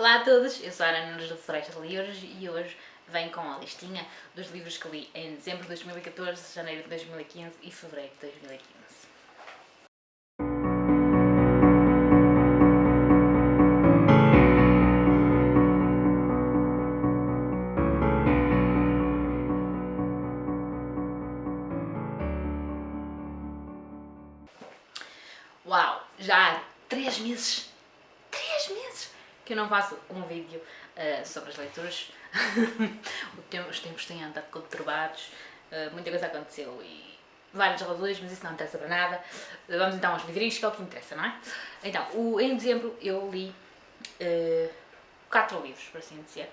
Olá a todos, eu sou a Ana Nunes do Floresta de Livros e hoje venho com a listinha dos livros que li em dezembro de 2014, janeiro de 2015 e fevereiro de 2015. Uau, já há 3 meses, 3 meses que eu não faço um vídeo uh, sobre as leituras. os tempos têm andado conturbados, uh, muita coisa aconteceu e várias razões, mas isso não interessa para nada. Uh, vamos então aos livrinhos, que é o que interessa, não é? Então, o, em dezembro eu li quatro livros, por assim dizer.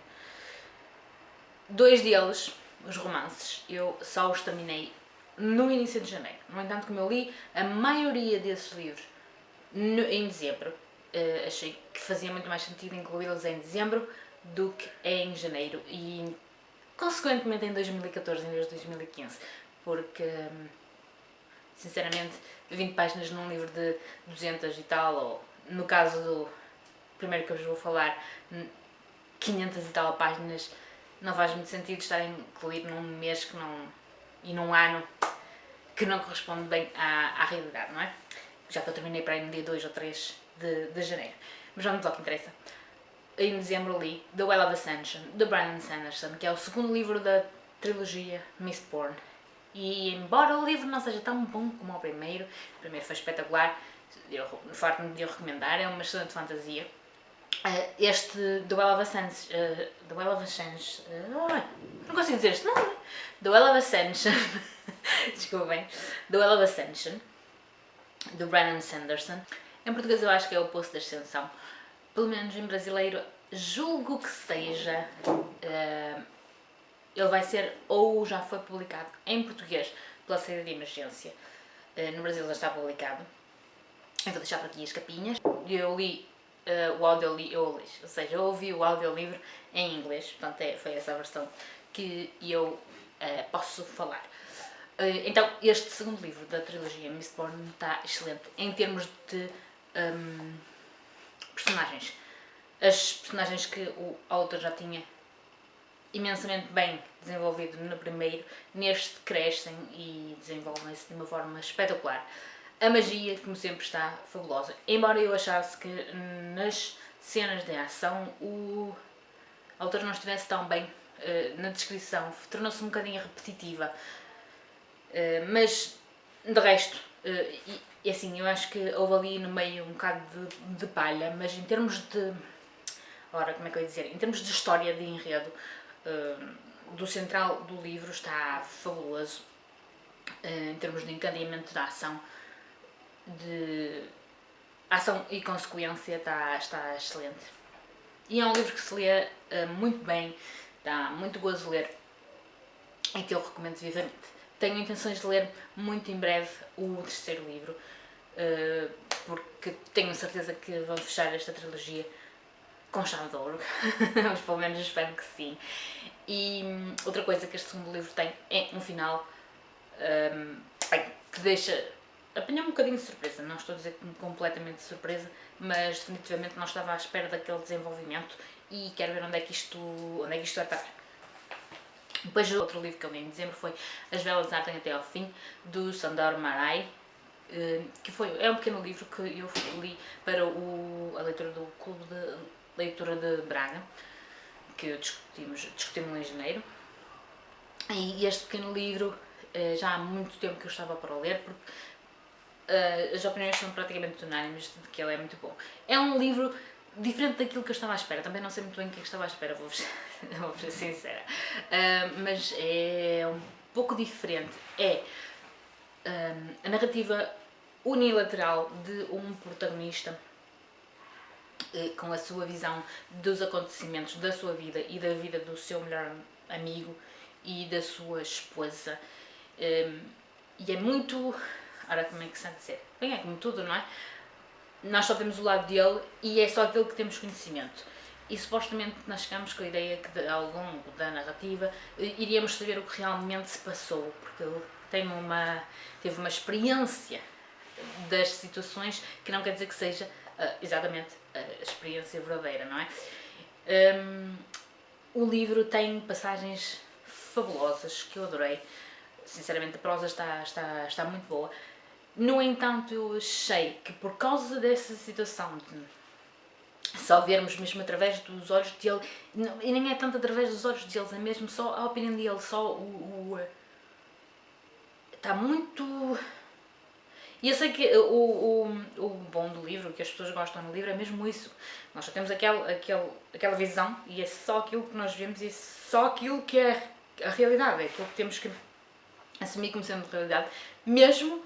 Dois deles, os romances, eu só os terminei no início de janeiro. No entanto, como eu li a maioria desses livros no, em dezembro, uh, achei que fazia muito mais sentido incluí-los em dezembro do que em janeiro. E consequentemente em 2014 em vez de 2015, porque sinceramente 20 páginas num livro de 200 e tal, ou no caso do primeiro que eu vos vou falar, 500 e tal páginas, não faz muito sentido estar incluído num mês que não, e num ano que não corresponde bem à, à realidade, não é? Já que eu terminei para aí no dia 2 ou 3 de, de janeiro. Mas vamos ao que interessa. Em dezembro li The Well of Ascension, de Brandon Sanderson, que é o segundo livro da trilogia Mistborn. E embora o livro não seja tão bom como o primeiro, o primeiro foi espetacular, eu farto-me de o recomendar, é uma excelente fantasia. Uh, este The Well of Ascension, uh, The Well of Ascension, uh, não consigo dizer este nome, The Well of Ascension, desculpem, The Well of Ascension, do Brandon Sanderson, em português eu acho que é o Poço da Ascensão. Pelo menos em brasileiro, julgo que seja. Uh, ele vai ser ou já foi publicado em português pela saída de emergência. Uh, no Brasil já está publicado. Eu vou deixar por aqui as capinhas. Eu li uh, o li, ou seja, eu ouvi o audiolivro em inglês, portanto é, foi essa a versão que eu posso falar. Então, este segundo livro da trilogia Mistborn está excelente em termos de um, personagens. As personagens que o autor já tinha imensamente bem desenvolvido no primeiro, neste crescem e desenvolvem-se de uma forma espetacular. A magia, como sempre, está fabulosa. Embora eu achasse que nas cenas de ação o autor não estivesse tão bem uh, na descrição, tornou-se um bocadinho repetitiva. Uh, mas, de resto, uh, e assim, eu acho que houve ali no meio um bocado de, de palha, mas em termos de... Ora, como é que eu ia dizer? Em termos de história, de enredo, uh, do central do livro está fabuloso. Uh, em termos de encadeamento da ação, de ação e consequência está, está excelente. E é um livro que se lê uh, muito bem, dá muito gozo de ler, é que eu recomendo vivamente. Tenho intenções de ler muito em breve o terceiro livro, uh, porque tenho certeza que vão fechar esta trilogia com chave de ouro, mas pelo menos espero que sim. E um, outra coisa que este segundo livro tem é um final um, que deixa apanhar um bocadinho de surpresa, não estou a dizer completamente de surpresa, mas definitivamente não estava à espera daquele desenvolvimento e quero ver onde é que isto, onde é que isto vai parar. Depois outro livro que eu li em dezembro foi As Velas Ardem Até ao Fim, do Sandor Marai, eh, que foi, é um pequeno livro que eu li para o, a leitura do Clube de Leitura de Braga, que discutimos, discutimos em janeiro. E este pequeno livro eh, já há muito tempo que eu estava para ler, porque uh, as opiniões são praticamente unânimes de que ele é muito bom. É um livro diferente daquilo que eu estava à espera, também não sei muito bem o que, é que estava à espera, vou-vos vou ser sincera, uh, mas é um pouco diferente. É um, a narrativa unilateral de um protagonista eh, com a sua visão dos acontecimentos da sua vida e da vida do seu melhor amigo e da sua esposa. E é muito... Ora, como é que se dizer? Bem, é como tudo, não é? Nós só temos o lado dele e é só aquele que temos conhecimento. E supostamente nós chegamos com a ideia que ao longo da narrativa eh, iríamos saber o que realmente se passou, porque ele tem uma, teve uma experiência das situações que não quer dizer que seja uh, exatamente a experiência verdadeira, não é? Um, o livro tem passagens fabulosas que eu adorei. Sinceramente, a prosa está, está, está muito boa. No entanto, eu achei que por causa dessa situação de só vermos mesmo através dos olhos dele, e nem é tanto através dos olhos deles, é mesmo só a opinião dele, só o. o está muito. E eu sei que o, o, o bom do livro, que as pessoas gostam no livro, é mesmo isso. Nós só temos aquele, aquele, aquela visão e é só aquilo que nós vemos e é só aquilo que é a realidade, é aquilo que temos que assumir como sendo realidade, mesmo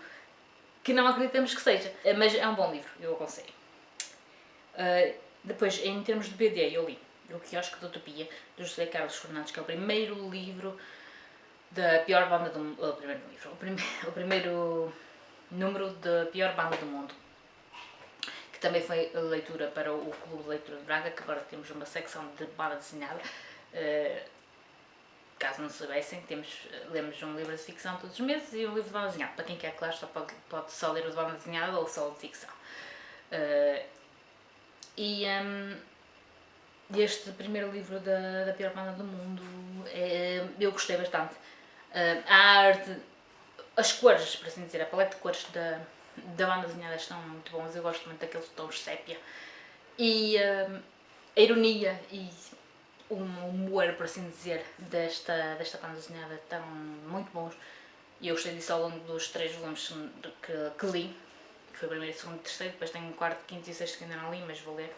que não acreditamos que seja. Eh, mas é um bom livro, eu aconselho. Uh, depois, em termos de BD, eu li O Quiosque da Utopia, do José Carlos Fernandes, que é o primeiro livro da pior banda do mundo. O primeiro livro, o, o primeiro número da pior banda do mundo. Que também foi leitura para o Clube de Leitura de Braga, que agora temos uma secção de banda desenhada. Uh, caso não soubessem, temos, lemos um livro de ficção todos os meses e um livro de banda desenhada. Para quem quer, claro, só pode, pode só ler o de banda desenhada ou só o de ficção. Uh, e um, este primeiro livro da, da pior banda do mundo, é, eu gostei bastante. Uh, a arte, as cores, por assim dizer, a paleta de cores da, da banda desenhada estão muito bons. Eu gosto muito daqueles tons sépia. E uh, a ironia e o humor, por assim dizer, desta, desta banda desenhada estão muito bons. E eu gostei disso ao longo dos três volumes que, que li, que foi o primeiro, segundo e terceiro, depois tenho o quarto, quinto e sexto que ainda não li, mas vou ler.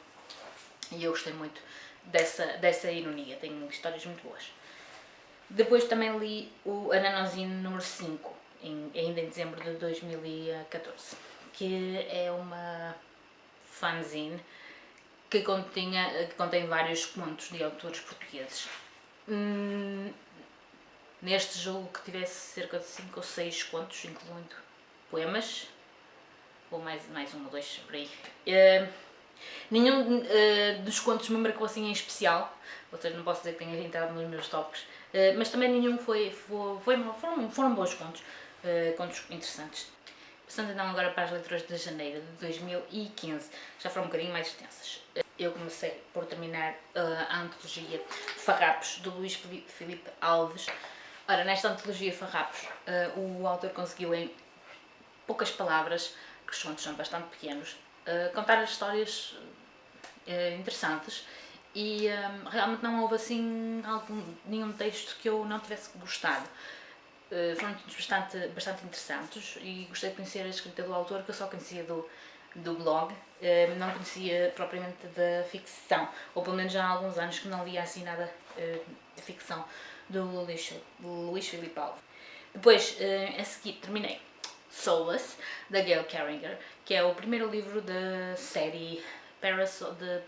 E eu gostei muito dessa, dessa ironia, tem histórias muito boas. Depois também li o Ananozinho número 5, em, ainda em dezembro de 2014, que é uma fanzine que, continha, que contém vários contos de autores portugueses. Hum, neste jogo que tivesse cerca de 5 ou 6 contos, incluindo poemas, ou mais, mais um ou dois por aí. Uh, nenhum uh, dos contos me marcou assim em especial, ou seja, não posso dizer que tenha entrado nos meus tops, uh, mas também nenhum foi, foi, foi foram, foram bons contos, contos interessantes. Passando então agora para as leituras de janeiro de 2015, já foram um bocadinho mais extensas eu comecei por terminar uh, a antologia Farrapos, do Luís Filipe Alves. Ora, nesta antologia Farrapos, uh, o autor conseguiu em poucas palavras, que os contos são bastante pequenos, uh, contar histórias interessantes e realmente não houve assim algum, nenhum texto que eu não tivesse gostado. Foram todos bastante, bastante interessantes e gostei de conhecer a escrita do autor, que eu só conhecia do, do blog, eh, não conhecia propriamente da ficção, ou pelo menos já há alguns anos que não lia assim nada eh, de ficção do Luís, Luís Filipe Alves. Depois, eh, a seguir, terminei Soulless, da Gail Carringer, que é o primeiro livro da série Parasol, de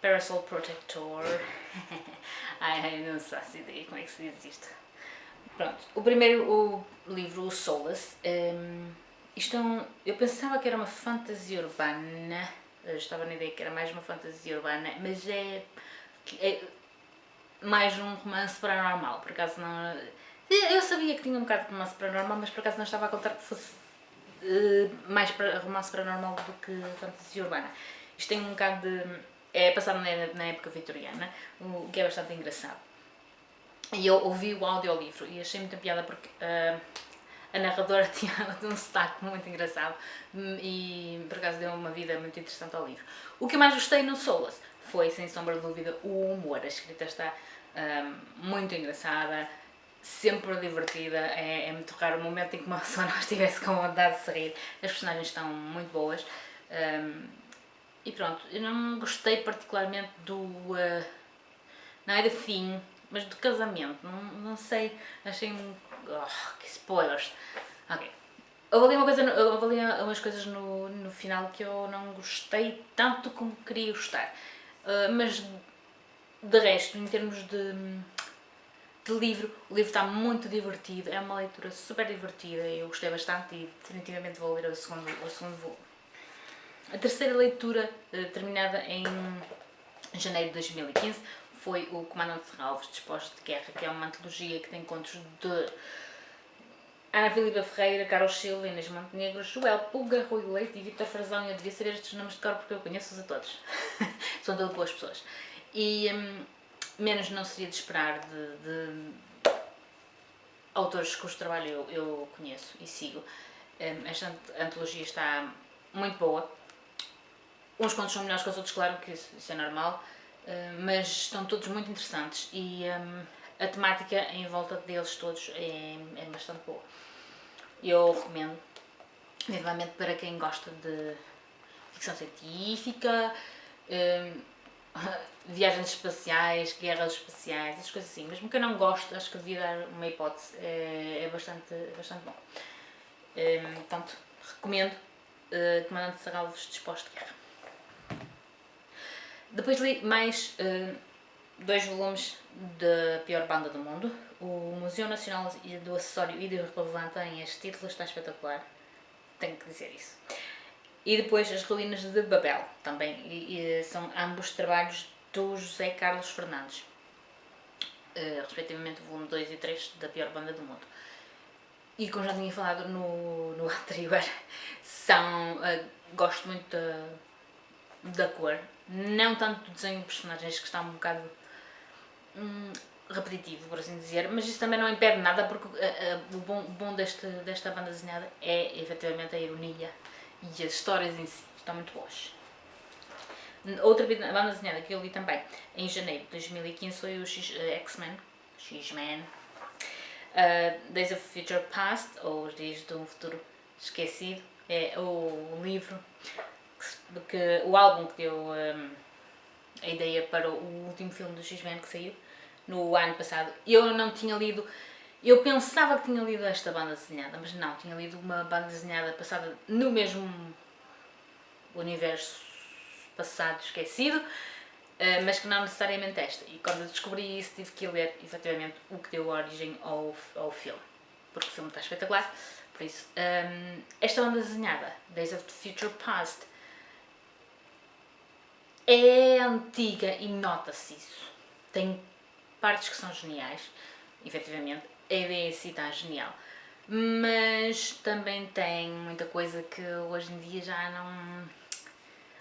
Parasol Protector. Ai, não faço ideia como é que se diz isto. Pronto, o primeiro o livro, o Soulless, um, isto é um, eu pensava que era uma fantasia urbana, eu estava na ideia que era mais uma fantasia urbana, mas é, é mais um romance paranormal, por acaso não... Eu sabia que tinha um bocado de romance paranormal, mas por acaso não estava a contar que fosse uh, mais para, romance paranormal do que fantasia urbana. Isto tem um bocado de... é passado na, na época vitoriana, o que é bastante engraçado. E eu ouvi o audiolivro e achei muita piada porque... Uh, a narradora tinha um sotaque muito engraçado e por acaso deu uma vida muito interessante ao livro. O que mais gostei no Soulless foi, sem sombra de dúvida, o humor. A escrita está um, muito engraçada, sempre divertida, é, é muito raro o momento em que uma pessoa não estivesse com vontade de se rir. As personagens estão muito boas. Um, e pronto, eu não gostei particularmente do... Uh, não é do fim, mas do casamento, não, não sei, achei um Oh, que spoilers. Ok. Ali, uma coisa, ali umas coisas no, no final que eu não gostei tanto como queria gostar. Uh, mas de resto, em termos de, de livro, o livro está muito divertido, é uma leitura super divertida, eu gostei bastante e definitivamente vou ler o segundo, o segundo volume. A terceira leitura, uh, terminada em janeiro de 2015, foi o Comandante Serralves, Dispostos de Guerra, que é uma antologia que tem contos de Ana Filipa Ferreira, Carlos Silva, Inês Montenegro, Joel Pulga, Rui Leite e Vitor Frazão. Eu devia saber estes nomes de cor porque eu conheço-os a todos. São todas boas pessoas. E hum, menos não seria de esperar de, de autores cujo trabalho eu, eu conheço e sigo. Um, esta antologia está muito boa. Uns contos são melhores que os outros, claro que isso, isso é normal, mas estão todos muito interessantes e um, a temática em volta deles todos é, é bastante boa. Eu recomendo vivamente para quem gosta de ficção científica, um, viagens espaciais, guerras espaciais, essas coisas assim. Mesmo que eu não goste, acho que devia dar uma hipótese, é, é bastante, bastante bom. Um, portanto, recomendo uh, Comandante Sagalvos Disposto de Guerra. Depois li mais uh, dois volumes da pior banda do mundo. O Museu Nacional do Acessório Irrelevante em este título está espetacular. Tenho que dizer isso. E depois As Ruínas de Babel, também. E, e são ambos trabalhos do José Carlos Fernandes. Uh, respectivamente o volume 2 e 3 da pior banda do mundo. E como já tinha falado no, no anterior, são, uh, gosto muito da, da cor, não tanto do desenho de personagens que está um bocado hum, repetitivo, por assim dizer, mas isso também não impede nada porque uh, o bom, bom deste, desta banda desenhada é efetivamente a ironia e as histórias em si. Estão muito boas. Outra banda desenhada que eu li também em janeiro de 2015 foi o eh, X-Men, X-Men, uh, Days of Future Past, ou Os Dias de um Futuro Esquecido, é o livro, que, que o álbum que deu um, a ideia para o último filme do X-Men que saiu no ano passado. Eu não tinha lido eu pensava que tinha lido esta banda desenhada, mas não, tinha lido uma banda desenhada passada no mesmo universo passado esquecido, eh, mas que não necessariamente esta. E quando descobri isso tive que ler efetivamente o que deu origem ao, ao filme, porque o filme está espetacular. Por isso, um, esta banda desenhada, Days of the Future Past, é antiga e nota-se isso. Tem partes que são geniais, efetivamente, a ideia em si está genial. Mas também tem muita coisa que hoje em dia já não...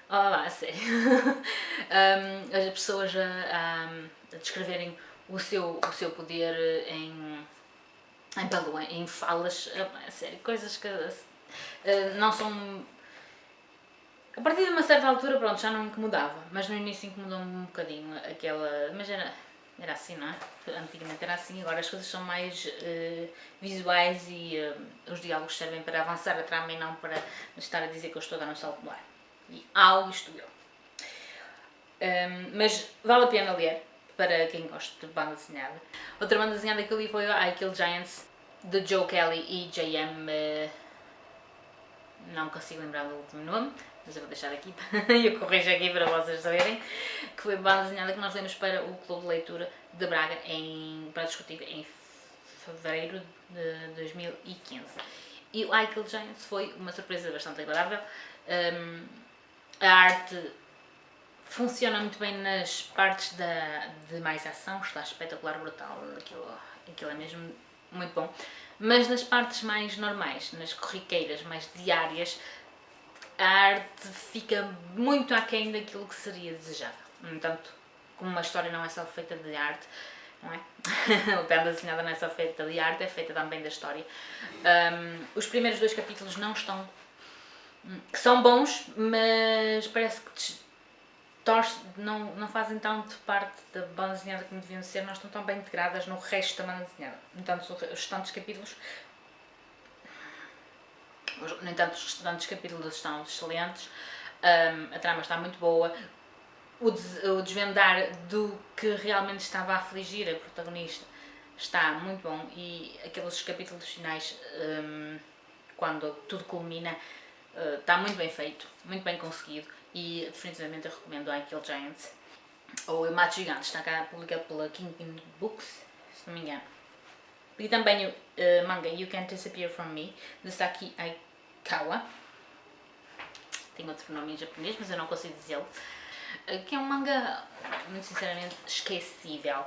Oh, lá, sério. um, as pessoas a, a, descreverem o seu, o seu poder em, em, em falas, a sério, coisas que uh, não são... A partir de uma certa altura, pronto, já não incomodava, mas no início incomodou-me um bocadinho aquela... Mas era, era assim, não é? Antigamente era assim, agora as coisas são mais uh, visuais e uh, os diálogos servem para avançar a trama e não para estar a dizer que eu estou a dar um salto no ar. E algo isto eu. Um, mas vale a pena ler, para quem gosta de banda desenhada. Outra banda desenhada que eu li foi I Kill Giants, de Joe Kelly e J.M. Uh, eh, não consigo lembrar do último nome, mas eu vou deixar aqui e eu corrijo aqui para vocês saberem, que foi desenhada que nós lemos para o Clube de Leitura de Braga em, para discutir em fevereiro de 2015. E o Michael Giants foi uma surpresa bastante agradável. Um, a arte funciona muito bem nas partes da, de mais ação, está espetacular, brutal, aquilo, aquilo é mesmo muito bom. Mas nas partes mais normais, nas corriqueiras, mais diárias, a arte fica muito aquém daquilo que seria desejável. No entanto, como uma história não é só feita de arte, não é? a banda desenhada não é só feita de arte, é feita também da história. Um, os primeiros dois capítulos não estão... que são bons, mas parece que torce, não, não fazem tanto parte da banda desenhada como deviam ser, não estão tão bem integradas no resto da banda desenhada. Entanto, os restantes capítulos no entanto, os restantes capítulos estão excelentes, um, a trama está muito boa, o, des o desvendar do que realmente estava a afligir a protagonista está muito bom. E aqueles capítulos finais, um, quando tudo culmina, uh, está muito bem feito, muito bem conseguido. E definitivamente eu recomendo I Kill Giants ou Eu Mato Gigante, está cá publicado pela Kingpin Books, se não me engano. E também o uh, manga You Can't Disappear From Me, de Saki Kawa. Tem outro nome em japonês, mas eu não consigo dizê-lo. Eh, que é um manga, muito sinceramente, esquecível.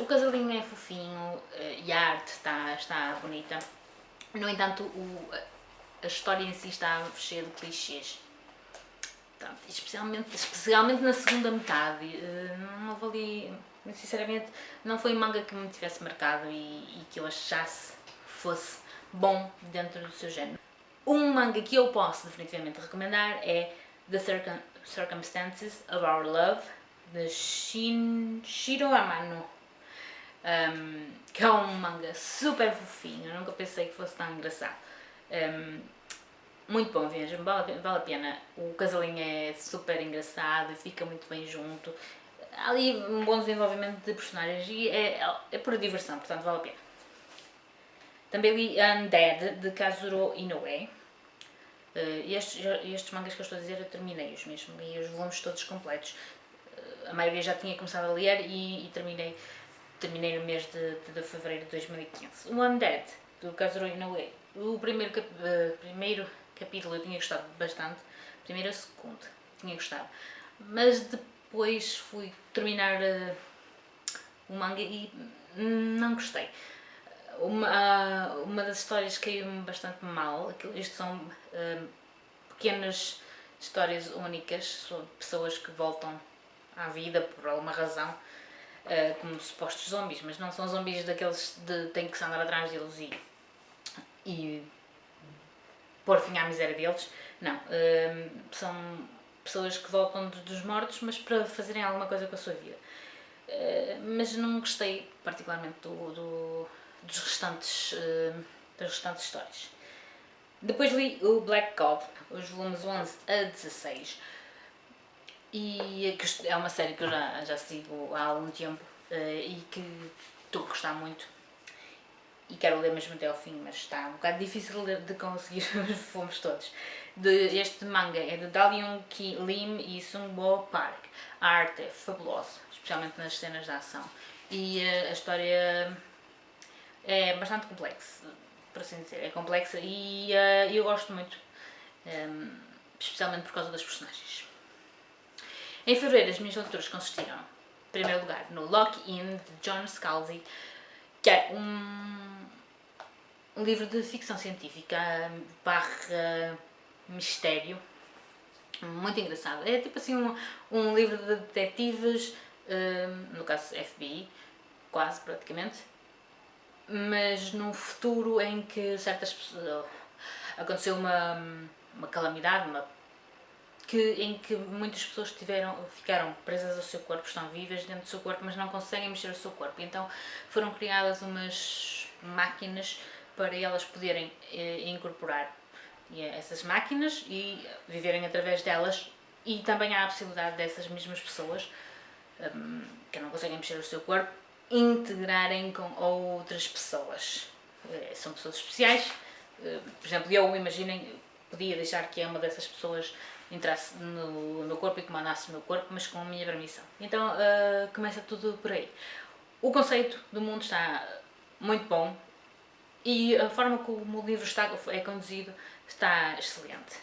O casalinho é fofinho eh, e a arte está, está bonita. No entanto, o, a história em si está cheia de clichês. especialmente, especialmente na segunda metade. Não houve ali, sinceramente, não foi um manga que me tivesse marcado e, e que eu achasse fosse bom dentro do seu género. Um manga que eu posso definitivamente recomendar é The Circum Circumstances of Our Love, de Shin Shiro Amano. Um, que é um manga super fofinho, eu nunca pensei que fosse tão engraçado. Um, muito bom, vejam, vale, vale a pena. O casalinho é super engraçado e fica muito bem junto. Há ali um bom desenvolvimento de personagens e é, é por diversão, portanto vale a pena. Também li Undead, de Kazuro Inoue. Uh, estes, estes mangas que eu estou a dizer eu terminei-os mesmo, li os volumes todos completos. Uh, a maioria já tinha começado a ler e, e terminei, terminei no mês de, de, de, fevereiro de 2015. O Undead, do Kazuro Inoue. O primeiro, cap, uh, primeiro capítulo eu tinha gostado bastante, primeiro e segundo tinha gostado. Mas depois fui terminar o manga e não gostei uma, uma das histórias caiu-me bastante mal. Isto são uh, pequenas histórias únicas sobre pessoas que voltam à vida por alguma razão, uh, como supostos zombies, mas não são zombies daqueles de tem que andar atrás deles e, e pôr fim à miséria deles. Não, uh, são pessoas que voltam dos mortos, mas para fazerem alguma coisa com a sua vida. mas não gostei particularmente do, do dos restantes, uh, das restantes histórias. Depois li o Black God, os volumes 11 a 16, e é uma série que eu já, já sigo há algum tempo uh, e que estou a gostar muito e quero ler mesmo até ao fim, mas está um bocado difícil de conseguir os volumes todos. De, este manga é de Dalion Ki Lim e Sungbo Park. A arte é fabulosa, especialmente nas cenas de ação. E uh, a história é bastante complexo, por assim dizer, é complexa e uh, eu gosto muito, um, ehm, especialmente por causa das personagens. Em fevereiro as minhas leituras consistiram, em primeiro lugar, no Lock-In de John Scalzi, que é um, um livro de ficção científica barra mistério, muito engraçado. É tipo assim um, um livro de detetives, um, no caso FBI, quase praticamente, mas num futuro em que certas pessoas aconteceu uma, uma calamidade, uma, que, em que muitas pessoas tiveram, ficaram presas ao seu corpo, estão vivas dentro do seu corpo, mas não conseguem mexer o seu corpo. Então foram criadas umas máquinas para elas poderem eh, incorporar essas máquinas e viverem através delas e também há a possibilidade dessas mesmas pessoas um, que não conseguem mexer o seu corpo integrarem com outras pessoas. Eh, são pessoas especiais, eh, por exemplo, eu imaginem, podia deixar que uma dessas pessoas entrasse no meu corpo e comandasse o meu corpo, mas com a minha permissão. Então uh, começa tudo por aí. O conceito do mundo está muito bom e a forma como o livro está, é conduzido está excelente.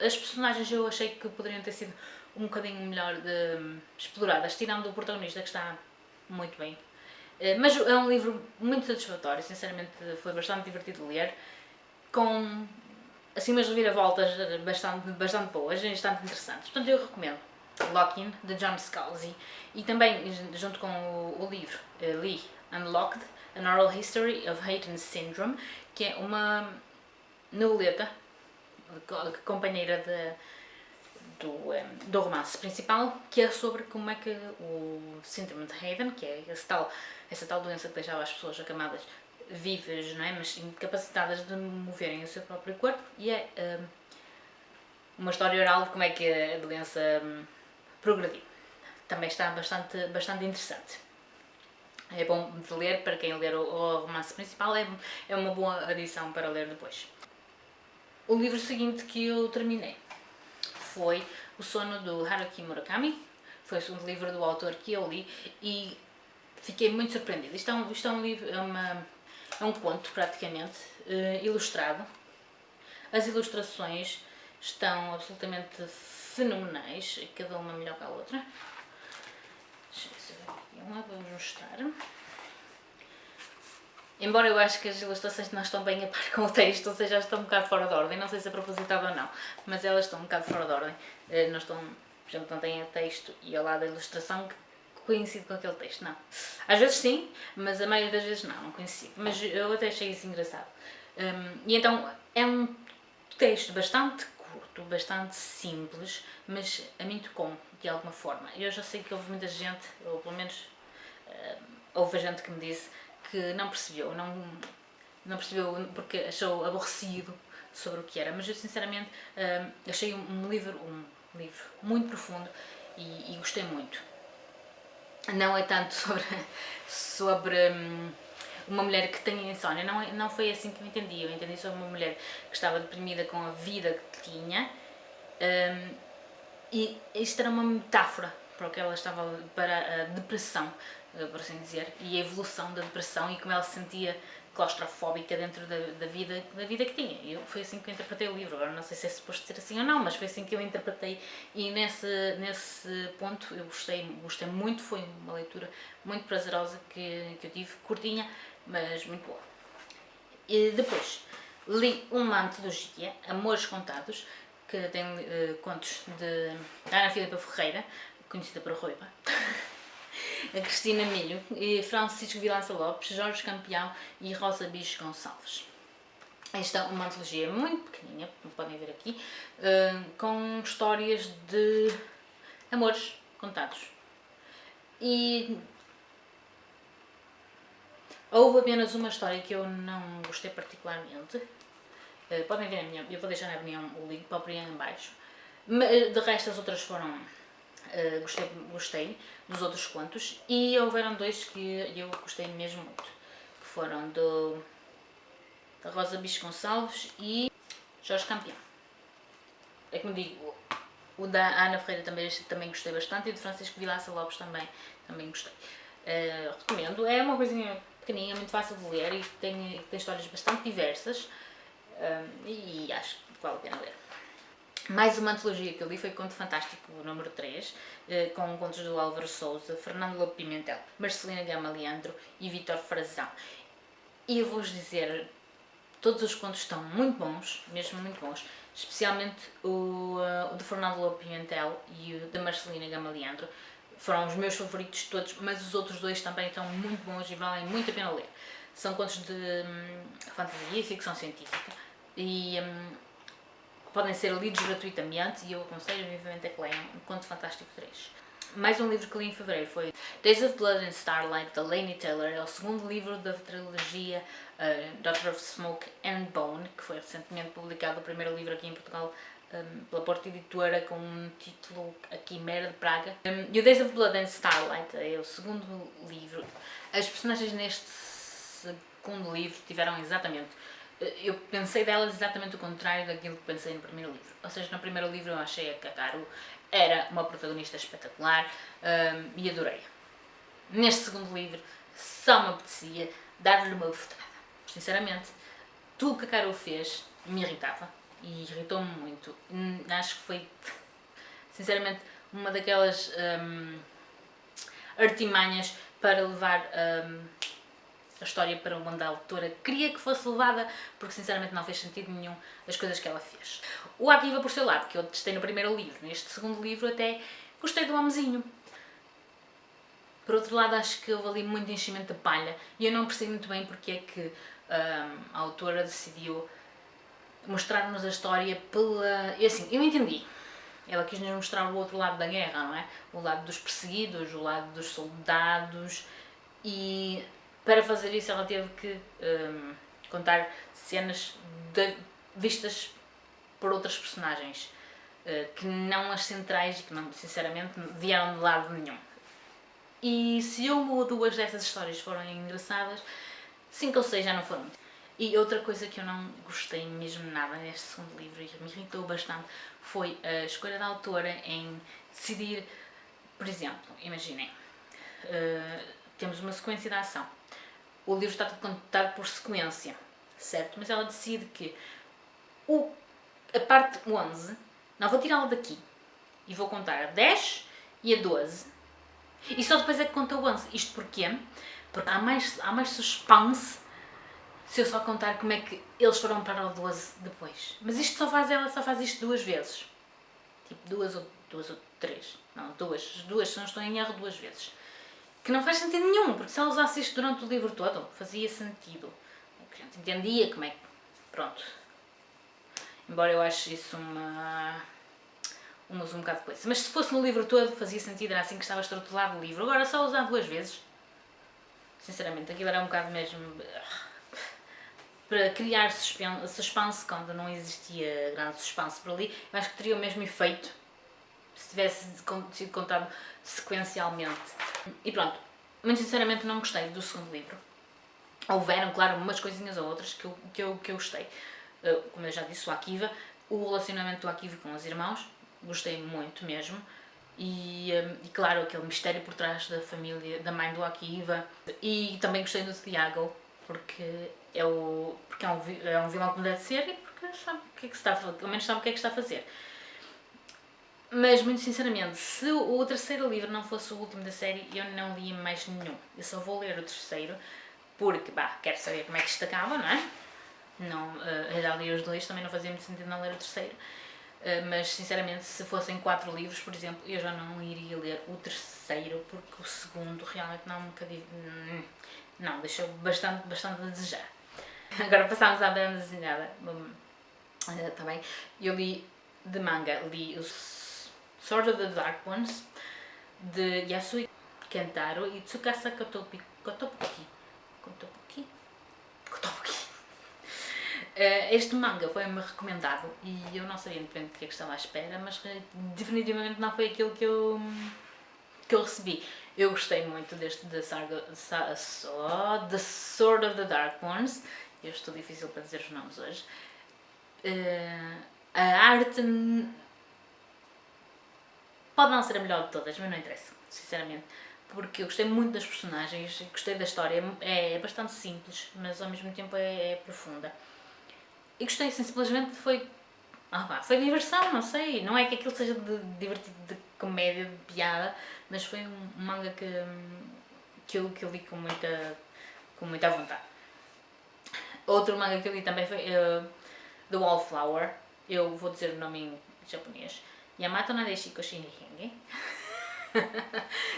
As personagens eu achei que poderiam ter sido um bocadinho melhor de, exploradas, tirando o protagonista que está muito bem. Eh, mas é um livro muito satisfatório, sinceramente foi bastante divertido de ler, com assim umas reviravoltas bastante, bastante boas e bastante interessantes. Portanto, eu recomendo Lock-in, de John Scalzi, e também, junto com o, o livro uh, Lee Unlocked, An Oral History of Hayton Syndrome, que é uma noveleta companheira de do, do romance principal, que é sobre como é que o síndrome de Hayden, que é esse tal, essa tal doença que deixava as pessoas acamadas vivas, não é? mas incapacitadas de moverem o seu próprio corpo, e é um, uma história oral de como é que a doença um, progrediu. Também está bastante, bastante interessante. É bom de ler, para quem ler o, o romance principal, é, é uma boa adição para ler depois. O livro seguinte que eu terminei foi O Sono do Haruki Murakami, foi segundo livro do autor que eu li e fiquei muito surpreendida. Isto é um, isto é um livro, é, uma, é um conto praticamente, uh, ilustrado. As ilustrações estão absolutamente fenomenais, cada uma melhor que a outra. Uma, vamos mostrar. Embora eu acho que as ilustrações não estão bem a par com o texto, ou seja, estão um bocado fora de ordem, não sei se é propositado ou não, mas elas estão um bocado fora de ordem. Eh, não estão, por exemplo, não têm texto e ao lado da ilustração que coincide com aquele texto, não. Às vezes sim, mas a maioria das vezes não, não coincide. Mas eu até achei isso engraçado. Um, e então é um texto bastante curto, bastante simples, mas a mim tocou de alguma forma. Eu já sei que houve muita gente, ou pelo menos houve gente que me disse que não percebeu, não, não percebeu porque achou aborrecido sobre o que era, mas eu sinceramente uh, achei um, livro, um livro muito profundo e, e, gostei muito. Não é tanto sobre, sobre um, uma mulher que tem insónia, não, é, não foi assim que eu entendi, eu entendi sobre uma mulher que estava deprimida com a vida que tinha um, e isto era uma metáfora para o que ela estava, para a depressão, por assim dizer, e a evolução da depressão e como ela se sentia claustrofóbica dentro da, da, vida, da vida que tinha. Eu, foi assim que eu interpretei o livro. Agora não sei se é suposto ser assim ou não, mas foi assim que eu interpretei e nesse, nesse ponto eu gostei, gostei muito, foi uma leitura muito prazerosa que, que eu tive, curtinha, mas muito boa. E depois li uma antologia, Amores Contados, que tem uh, contos de Ana Filipa Ferreira, conhecida por Ruiva, a Cristina Milho, Francisco Vilança Lopes, Jorge Campeão e Rosa Bicho Gonçalves. Esta é uma antologia muito pequeninha, como podem ver aqui, uh, com histórias de amores contados. E houve apenas uma história que eu não gostei particularmente, eh, podem ver a minha, eu vou deixar na minha o link para o em baixo. Eh, de resto as outras foram, uh, gostei, gostei dos outros contos e houveram dois que eu gostei mesmo muito, que foram do da Rosa Bicho Gonçalves e Jorge Campeão. É como digo, o da Ana Ferreira também, também gostei bastante e do Francisco Vilaça Lopes também, também gostei. Uh, recomendo, é uma coisinha pequeninha, muito fácil de ler e tem, tem histórias bastante diversas um, e acho que vale a pena ler. Mais uma antologia que eu li foi Conto Fantástico número 3, eh, com contos do Álvaro Souza, Fernando Lobo Pimentel, Marcelina Gama Leandro e Vítor Frazão. E eu vou-vos dizer, todos os contos estão muito bons, mesmo muito bons, especialmente o, uh, o de Fernando Lobo Pimentel e o da Marcelina Gama Leandro. Foram os meus favoritos todos, mas os outros dois também estão muito bons e valem muito a pena ler. São contos de hum, fantasia e ficção científica e um, podem ser lidos gratuitamente e eu aconselho vivamente a que leiam um Conto Fantástico 3. Mais um livro que li em fevereiro foi Days of Blood and Starlight, da Laini Taylor. É o segundo livro da trilogia uh, Doctor of Smoke and Bone, que foi recentemente publicado, o primeiro livro aqui em Portugal um, pela Porta Editora com um título A Quimera de Praga. Um, e o Days of Blood and Starlight é o segundo livro. As personagens neste segundo livro tiveram exatamente eu pensei delas exatamente o contrário daquilo que pensei no primeiro livro. Ou seja, no primeiro livro eu achei a Kakaru era uma protagonista espetacular um, e adorei. Neste segundo livro só me apetecia dar-lhe uma bufetada. Sinceramente, tudo que a Kakaru fez me irritava e irritou-me muito. Hum, acho que foi, sinceramente, uma daquelas um, artimanhas para levar um, a história para onde a autora queria que fosse levada, porque sinceramente não fez sentido nenhum as coisas que ela fez. O Ativa por seu lado, que eu testei no primeiro livro, neste segundo livro até gostei do homenzinho. Por outro lado, acho que houve ali muito enchimento de palha e eu não percebi muito bem porque é que hum, a autora decidiu mostrar-nos a história pela... E assim, eu entendi. Ela quis nos mostrar o outro lado da guerra, não é? O lado dos perseguidos, o lado dos soldados e para fazer isso ela teve que um, contar cenas de, vistas por outras personagens uh, que não as centrais e que não, sinceramente vieram de lado nenhum. E se uma ou duas dessas histórias foram engraçadas, cinco ou seis já não foram. E outra coisa que eu não gostei mesmo nada neste segundo livro e que me irritou bastante foi a escolha da autora em decidir, por exemplo, imaginem, uh, temos uma sequência de ação o livro está contado por sequência, certo? Mas ela decide que o, a parte 11, não vou tirá-la daqui e vou contar a 10 e a 12 e só depois é que conta o 11. Isto porquê? Porque há mais, há mais suspense se eu só contar como é que eles foram para o 12 depois. Mas isto só faz, ela só faz isto duas vezes. Tipo, duas ou, duas ou três. Não, duas. Duas, se não estou em erro, duas vezes. Que não faz sentido nenhum, porque se ela usasse isto durante o livro todo, fazia sentido. Entendia como é que... Pronto. Embora eu ache isso uma... Um uso um bocado de coisa. Mas se fosse no livro todo, fazia sentido, era assim que estava estruturado o livro. Agora, só usar duas vezes. Sinceramente, aquilo era um bocado mesmo para criar suspense quando não existia grande suspense por ali, eu acho que teria o mesmo efeito se tivesse sido contado sequencialmente. E pronto, muito sinceramente não gostei do segundo livro. Houveram, claro, umas coisinhas ou outras que eu, que eu, que eu gostei. Uh, como eu já disse, o Akiva, o relacionamento do Akiva com os irmãos, gostei muito mesmo. E, um, e, claro, aquele mistério por trás da família, da mãe do Akiva. E também gostei do Tiago, porque é, o, porque é, um, é um vilão como deve ser e porque sabe o que é que está pelo menos sabe o que é que está a fazer. Mas, muito sinceramente, se o terceiro livro não fosse o último da série, eu não li mais nenhum. Eu só vou ler o terceiro porque, bah, quero saber como é que isto acaba, não é? Não, uh, já li os dois, também não fazia muito sentido não ler o terceiro. Uh, mas, sinceramente, se fossem quatro livros, por exemplo, eu já não iria ler o terceiro porque o segundo realmente não me hum, não, deixou bastante, bastante a desejar. Agora passamos à banda desenhada. Uh, também. Eu li de manga, li o Sword of the Dark Ones, de Yasui Kentaro e Tsukasa Kotobuki. Kotobuki. Kotobuki? Kotobuki. Uh, este manga foi-me recomendado e eu não sabia muito bem do que, é que estava à espera, mas definitivamente não foi aquilo que eu, que eu recebi. Eu gostei muito deste The, Saga, Sa, so, the Sword of the Dark Ones. Eu estou difícil para dizer os nomes hoje. Uh, a arte pode não ser a melhor de todas, mas não interessa, sinceramente. Porque eu gostei muito das personagens, gostei da história, é, é bastante simples, mas ao mesmo tempo é, é profunda. E gostei, simplesmente foi ah, pá, foi diversão, não sei, não é que aquilo seja de, divertido, de comédia, de piada, mas foi um manga que, que, eu, que eu li com muita, com muita vontade. Outro manga que eu li também foi uh, The Wallflower, eu vou dizer o nome em japonês, Yamato Nadeshi Koshihenge,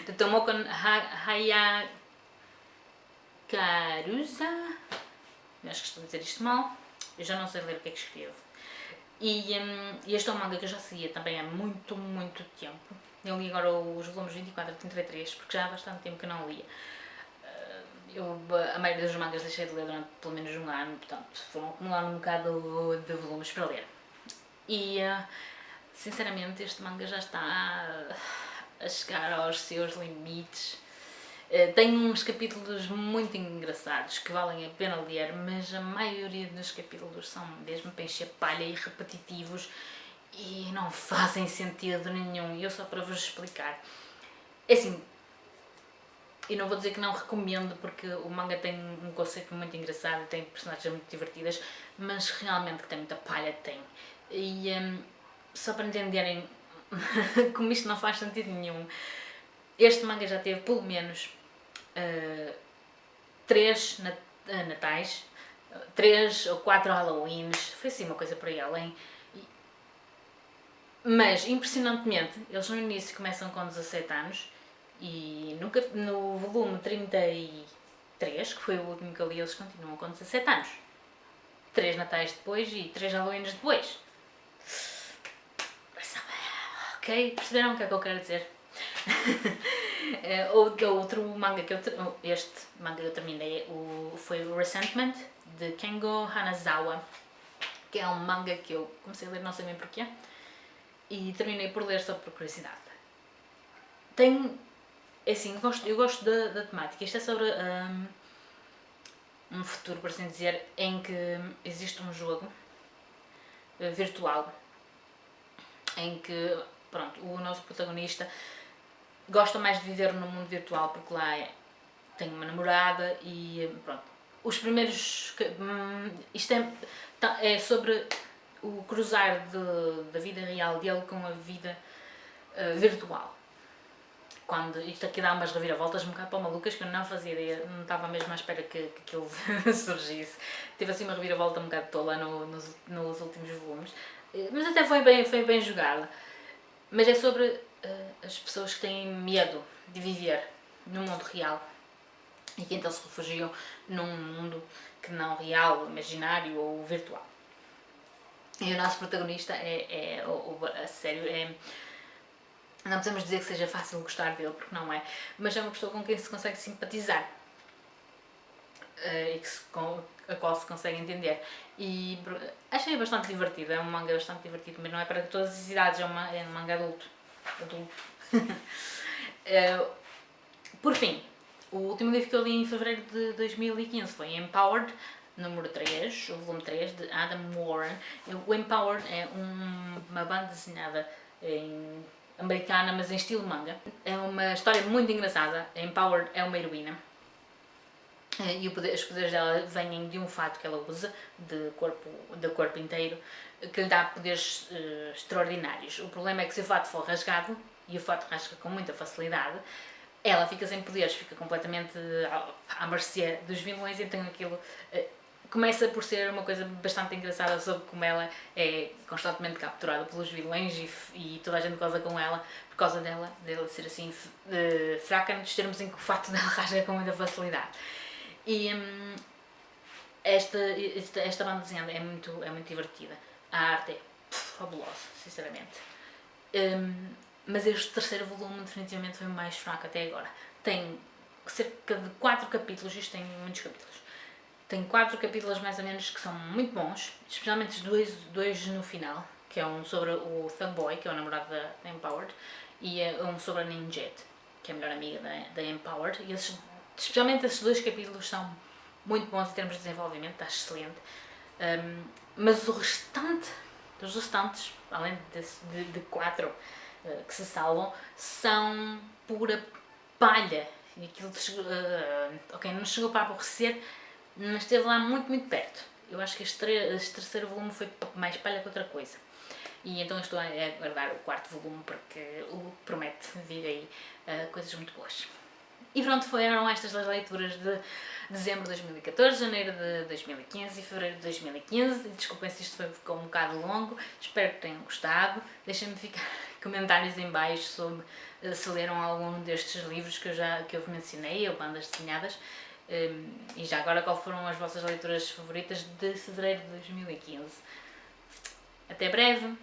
de Tomoko Hayakarusa, acho que estou a dizer isto mal, eu já não sei ler o que é que escrevo. E um, este é um manga que eu já seguia também há muito, muito tempo. Eu li agora os volumes 24 e 33, porque já há bastante tempo que não lia. Eu, a maioria dos mangas deixei de ler durante pelo menos um ano, portanto, foram acumulando um bocado de volumes para ler. E, uh, sinceramente, este manga já está a chegar aos seus limites eh, tem uns capítulos muito engraçados que valem a pena ler, mas a maioria dos capítulos são mesmo para encher palha e repetitivos e não fazem sentido nenhum. E eu só para vos explicar. É assim, e não vou dizer que não recomendo porque o manga tem um conceito muito engraçado, tem personagens muito divertidas, mas realmente que tem muita palha, tem. E um, só para entenderem como isto não faz sentido nenhum, este manga já teve pelo menos uh, três nat uh, natais, três ou quatro Halloweens, foi assim uma coisa por aí além. Mas, impressionantemente, eles no início começam com 17 anos e no, no volume 33, que foi o último que eu li, eles continuam com 17 anos. Três natais depois e três Halloweens depois. Ok? Perceberam o que é que eu quero dizer? uh, outro manga que eu, este manga que eu terminei o, foi o Resentment, de Kengo Hanazawa, que é um manga que eu comecei a ler não sei bem porquê, e terminei por ler só por curiosidade. Tem, é assim, eu gosto, eu gosto da, da temática, isto é sobre um, um futuro, por assim dizer, em que existe um jogo uh, virtual, em que, pronto, o nosso protagonista gosta mais de viver no mundo virtual porque lá é, tem uma namorada e pronto. Os primeiros... Hum, isto é, tá, é sobre o cruzar de, da vida real dele com a vida uh, virtual. quando isto aqui dá umas reviravoltas um bocado para malucas que eu não fazia ideia, não estava mesmo à espera que, que aquilo surgisse. Tive assim uma reviravolta um bocado tola no, nos, nos últimos volumes, eh, mas até foi bem, foi bem jogada. Mas é sobre uh, as pessoas que têm medo de viver no mundo real e que então se refugiam num mundo que não real, imaginário ou virtual. E o nosso protagonista é, é o, a sério, é, não podemos dizer que seja fácil gostar dele, porque não é, mas é uma pessoa com quem se consegue simpatizar uh, e se, com a qual se consegue entender. E achei bastante divertido, é um manga bastante divertido, mas não é para todas as idades, é, uma, é um manga adulto. adulto. uh, por fim, o último livro que eu li em fevereiro de 2015 foi Empowered, número 3, o volume 3, de Adam Warren. O Empowered é um, uma banda desenhada em, americana, mas em estilo manga. É uma história muito engraçada. Empowered é uma heroína. Eh, e poder, os poderes dela vêm de um fato que ela usa, de corpo, de corpo inteiro, que lhe dá poderes uh, extraordinários. O problema é que se o fato for rasgado, e o fato rasga com muita facilidade, ela fica sem poderes, fica completamente à, mercê dos vilões, então aquilo começa por ser uma coisa bastante engraçada sobre como ela é constantemente capturada pelos vilões e, e toda a gente goza com ela por causa dela, dela ser assim fraca nos termos em que o facto dela rasga com muita facilidade. E hum, esta, esta, esta banda desenhada é muito, é muito divertida. A arte é fabulosa, sinceramente. Um, mas este terceiro volume definitivamente foi o mais fraco até agora. Tem cerca de 4 capítulos, isto tem muitos capítulos. Tem 4 capítulos mais ou menos que são muito bons, especialmente os dois, dois no final, que é um sobre o Thugboy, que é o namorado da, da Empowered, e é um sobre a Ninjet, que é a melhor amiga da, da Empowered. E esses, especialmente esses dois capítulos são muito bons em termos de desenvolvimento, está excelente. Um, mas o restante, os restantes, além desse, de, de quatro, eh, que se salvam são pura palha. E aquilo uh, não chegou para aborrecer, mas esteve lá muito, muito perto. Eu acho que este, este terceiro volume foi mais palha que outra coisa. E então estou a aguardar o quarto volume porque o promete vir aí uh, coisas muito boas. E pronto, foram estas as leituras de dezembro de 2014, janeiro de 2015 e fevereiro de 2015. Desculpem se isto ficou um bocado longo, espero que tenham gostado. Deixem-me ficar comentários em baixo sobre uh, se leram algum destes livros que eu já que eu mencionei, ou bandas desenhadas. Um, ehm, e já agora, qual foram as vossas leituras favoritas de fevereiro de 2015? Até breve!